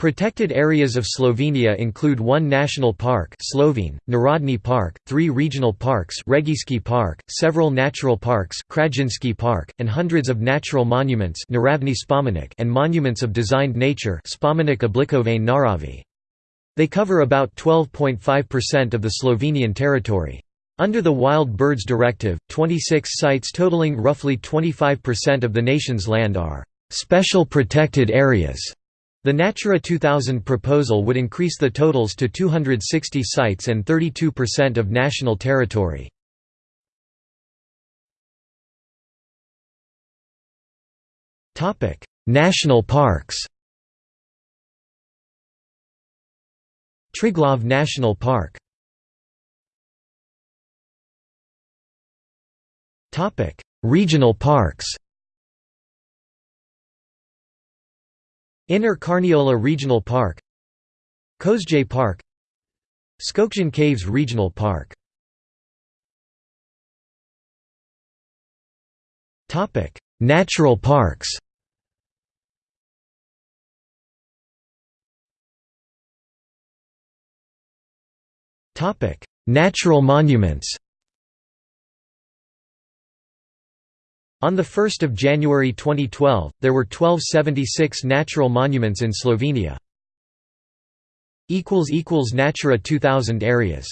Protected areas of Slovenia include one national park Slovene, Narodni Park, three regional parks Regijski Park, several natural parks Krajinski Park, and hundreds of natural monuments and monuments of designed nature They cover about 12.5% of the Slovenian territory. Under the Wild Birds Directive, 26 sites totaling roughly 25% of the nation's land are «special protected areas» The Natura 2000 proposal would increase the totals to 260 sites and 32% of national territory. National parks. Triglav National Park. Regional parks Inner Carniola Regional Park Kozje Park Škocjan Caves Regional Park. Natural parks. Natural monuments On 1 January 2012, there were 1276 natural monuments in Slovenia. Natura 2000 areas